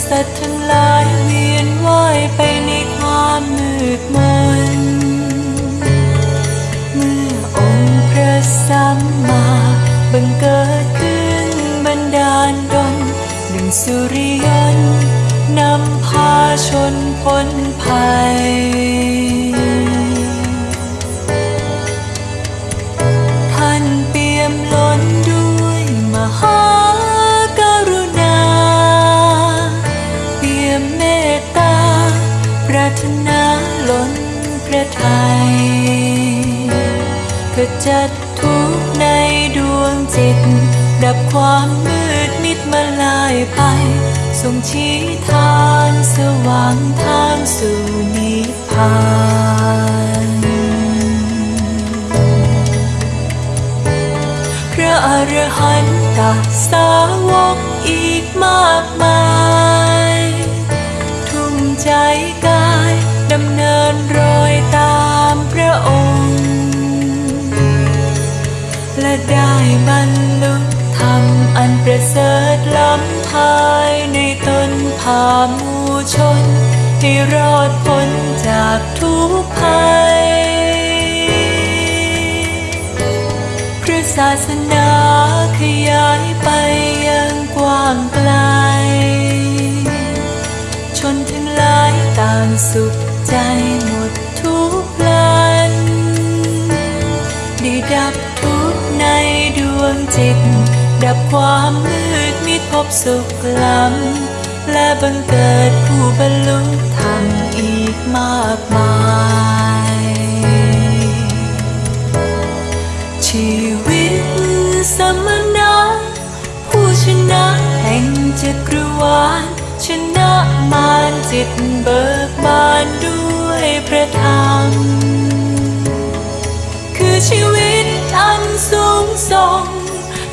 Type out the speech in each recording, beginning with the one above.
สัตว์ทั้งหลายเวียนว่ายไปในความมืดมน เมื่อองค์พระสัมมาบังเกิดขึ้นบันดาลดลดังสุริยันนำพาชนพ้นภัยารถนาล้นพระทัยขจัดทุกในดวงจิต ดับความมืดมิดมาลายไป ทรงชี้ทางสว่างทางสู่นิพพานพระอรหันตสาวกอีกมากมาย บรรลุธรรมอันประเสริฐล้ำภายในตนพามูชน ให้รอดพ้นจากทุกภัยพระศาสนาขยายไปยังกว้างไกล ชนทั้งหลายต่างสุขใจหมด จิต ดับความมืดมิดพบสุขล้ำและบังเกิดผู้บรรลุธรรมอีกมากมาย ชีวิตสมณะผู้ชนะแห่งจักรวาลชนะมารจิตเบิกบานด้วยพระธรรม คือชีวิตอันสูงส่ง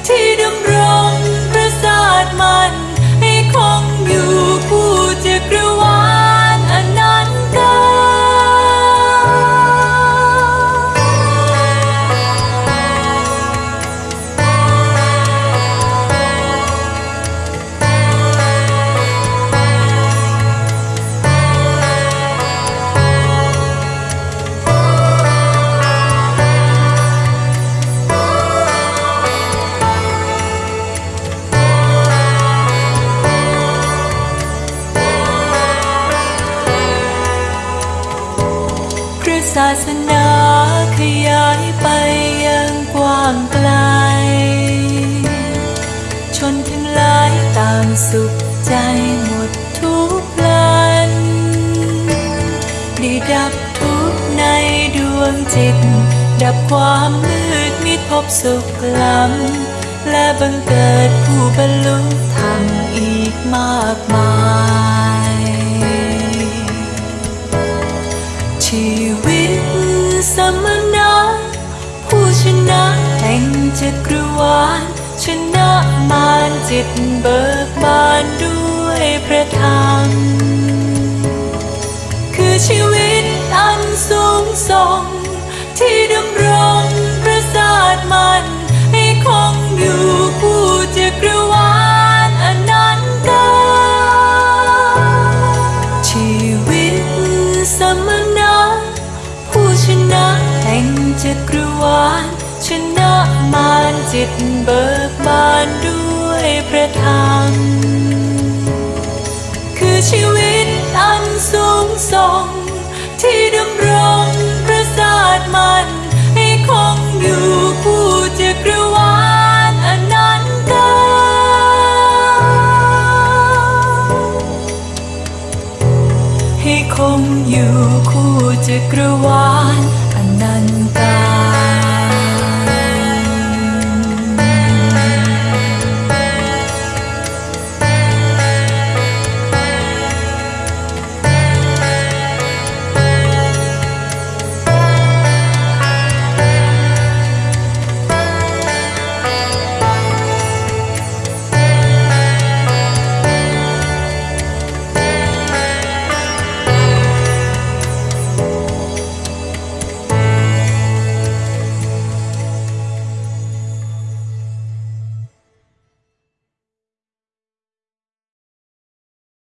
ที่ด ศาสนาขยายไปยังกว้างไกล ชนทั้งหลายต่างสุขใจหมดทุกพลันได้ดับทุกในดวงจิต ดับความมืดมิดพบสุขล้ำและบังเกิดผู้บรรลุ จักรวาลชนะมารจิตเบิกบานด้วยพระธรรม คือชีวิตอันสูงส่ง ที่ดำรงพระศาสตร์มันให้คงอยู่คู่จักรวาลอนันตาชีวิตสมณะผู้ชนะแห่งจักรวาลชนะารจิตเบิกบานด้วยพระธรรม คือชีวิตอันสูงส่ง ที่ดำรงพระศาสมันให้คงอยู่คู่จักรวาลอนันตกาให้คงอยู่คู่จักรวาลอนันตกา